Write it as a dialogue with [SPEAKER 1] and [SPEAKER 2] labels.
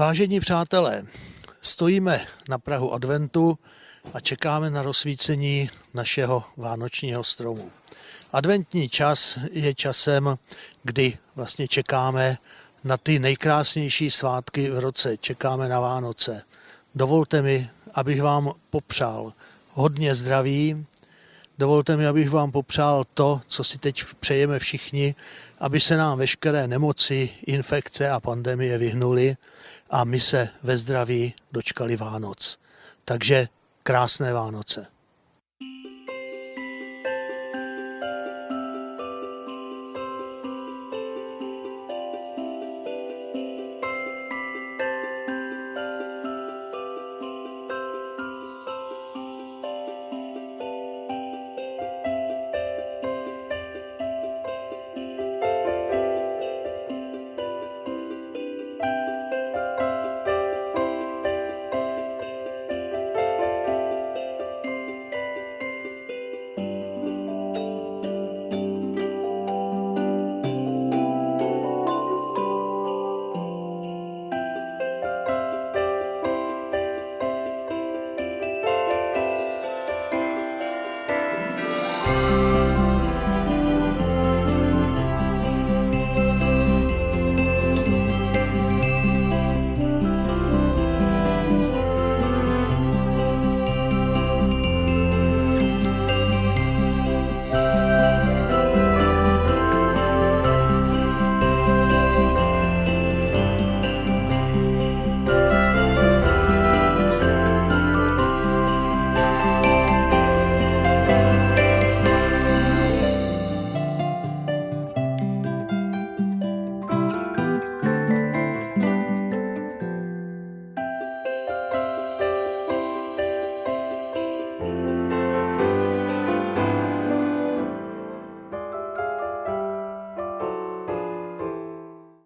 [SPEAKER 1] Vážení přátelé, stojíme na Prahu adventu a čekáme na rozsvícení našeho vánočního stromu. Adventní čas je časem, kdy vlastně čekáme na ty nejkrásnější svátky v roce, čekáme na Vánoce. Dovolte mi, abych vám popřál hodně zdraví, Dovolte mi, abych vám popřál to, co si teď přejeme všichni, aby se nám veškeré nemoci, infekce a pandemie vyhnuly a my se ve zdraví dočkali Vánoc. Takže krásné Vánoce.